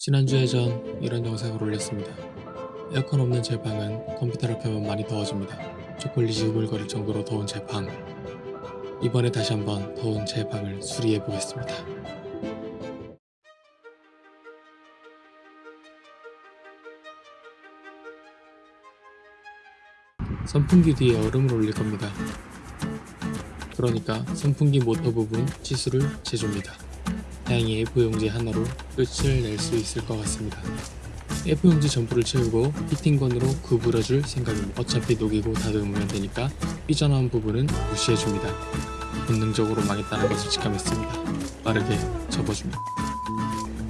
지난주에 전 이런 영상을 올렸습니다. 에어컨 없는 제 방은 컴퓨터를 켜면 많이 더워집니다. 초콜릿이 우글거릴 정도로 더운 제 방. 이번에 다시 한번 더운 제 방을 수리해 보겠습니다. 선풍기 뒤에 얼음을 올릴 겁니다. 그러니까 선풍기 모터 부분 치수를 재줍니다. 다행히 A4용지 하나로 끝을 낼 수 있을 것 같습니다. A4용지 전부를 채우고 히팅건으로 구부려줄 생각입니다. 어차피 녹이고 다듬으면 되니까 삐져나온 부분은 무시해줍니다. 본능적으로 망했다는 것을 직감했습니다. 빠르게 접어줍니다.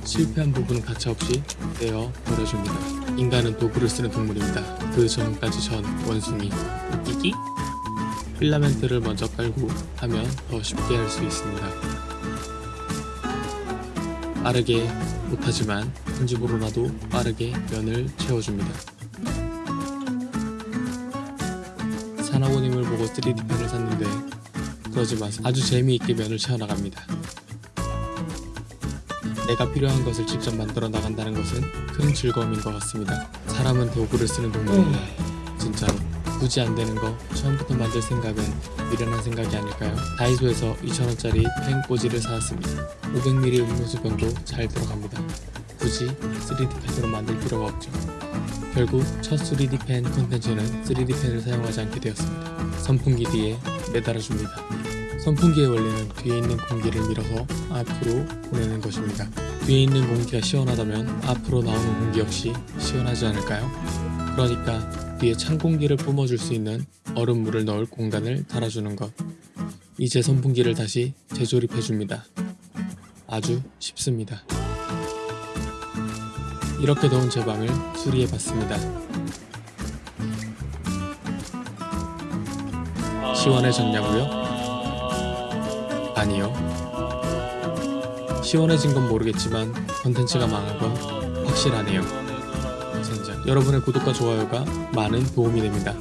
실패한 부분은 가차없이 떼어 버려줍니다. 인간은 도구를 쓰는 동물입니다. 그 전까지 전 원숭이 웃기기? 필라멘트를 먼저 깔고 하면 더 쉽게 할 수 있습니다. 빠르게 못하지만 편집으로라도 빠르게 면을 채워줍니다. 산하고님을 보고 3D 펜을 샀는데 그러지 마세요. 아주 재미있게 면을 채워나갑니다. 내가 필요한 것을 직접 만들어 나간다는 것은 큰 즐거움인 것 같습니다. 사람은 도구를 쓰는 동물입니다. 진짜로. 굳이 안 되는 거 처음부터 만들 생각은 미련한 생각이 아닐까요? 다이소에서 2,000원짜리 펜 꽂이를 사왔습니다. 500ml 음료수병도 잘 들어갑니다. 굳이 3D 펜으로 만들 필요가 없죠. 결국 첫 3D 펜 콘텐츠는 3D 펜을 사용하지 않게 되었습니다. 선풍기 뒤에 매달아 줍니다. 선풍기의 원리는 뒤에 있는 공기를 밀어서 앞으로 보내는 것입니다. 뒤에 있는 공기가 시원하다면 앞으로 나오는 공기 역시 시원하지 않을까요? 그러니까 뒤에 찬 공기를 뿜어줄 수 있는 얼음물을 넣을 공간을 달아주는 것. 이제 선풍기를 다시 재조립해줍니다. 아주 쉽습니다. 이렇게 더운 제 방을 수리해봤습니다. 시원해졌냐고요? 아니요. 시원해진 건 모르겠지만 컨텐츠가 망한 건 확실하네요. 젠장. 여러분의 구독과 좋아요가 많은 도움이 됩니다.